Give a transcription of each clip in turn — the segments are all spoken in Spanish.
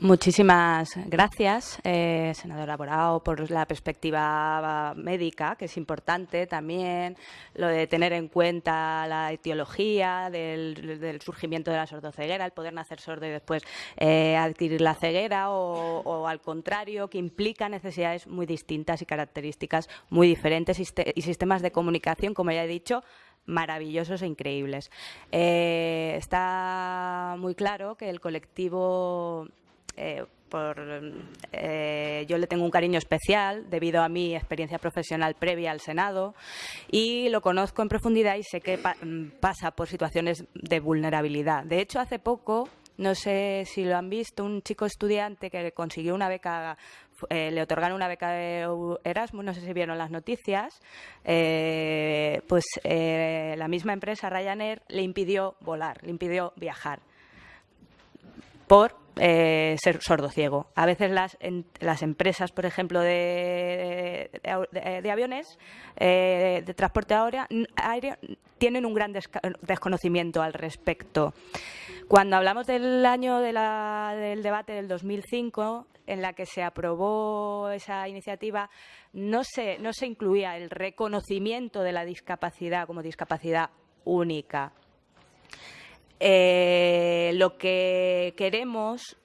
Muchísimas gracias, eh, senadora Borao, por la perspectiva médica, que es importante también, lo de tener en cuenta la etiología del, surgimiento de la sordoceguera, el poder nacer sordo y después eh, adquirir la ceguera, o, al contrario, que implica necesidades muy distintas y características muy diferentes y sistemas de comunicación, como ya he dicho, maravillosos e increíbles. Eh, está muy claro que el colectivo eh, por, eh, yo le tengo un cariño especial debido a mi experiencia profesional previa al Senado y lo conozco en profundidad y sé que mm, pasa por situaciones de vulnerabilidad. De hecho, hace poco, no sé si lo han visto, un chico estudiante que consiguió una beca, eh, le otorgaron una beca de Erasmus, no sé si vieron las noticias, pues la misma empresa Ryanair le impidió volar, le impidió viajar por eh, ser sordo-ciego. A veces las, las empresas, por ejemplo, de, de, aviones, eh, de transporte aéreo, tienen un gran desconocimiento al respecto. Cuando hablamos del año del debate del 2005, en la que se aprobó esa iniciativa, no se, no se incluía el reconocimiento de la discapacidad como discapacidad única. Eh, lo que queremos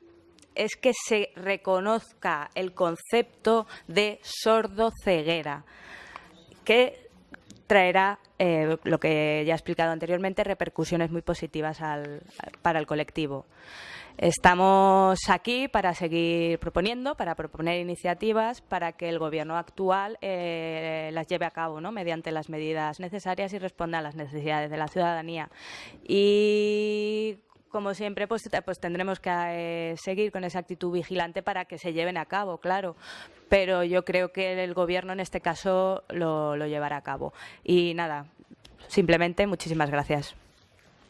es que se reconozca el concepto de sordo-ceguera, que traerá, eh, lo que ya he explicado anteriormente, repercusiones muy positivas para el colectivo. Estamos aquí para seguir proponiendo, para proponer iniciativas para que el Gobierno actual eh, las lleve a cabo ¿no? mediante las medidas necesarias y responda a las necesidades de la ciudadanía. Y como siempre, pues, pues tendremos que eh, seguir con esa actitud vigilante para que se lleven a cabo, claro. Pero yo creo que el Gobierno en este caso lo, lo llevará a cabo. Y nada, simplemente muchísimas gracias.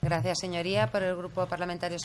Gracias, señoría. Por el Grupo Parlamentario